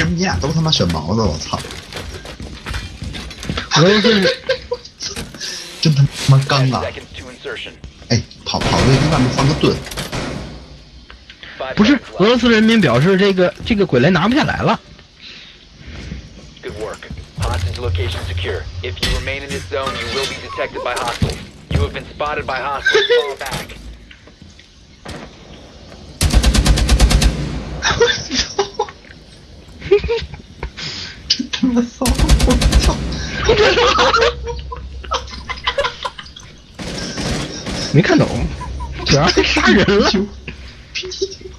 什么？你俩都他妈选毛子，我操！俄罗斯真他妈刚啊.哎，跑跑队在外面放个盾，不是俄罗斯人民表示这个这个鬼雷拿不下来了。Good work. Hostage location secure. If you remain in this zone, you will be detected by hostiles. You have been spotted by hostiles. Fall back. 我操，我操，没看懂，居然被杀人了。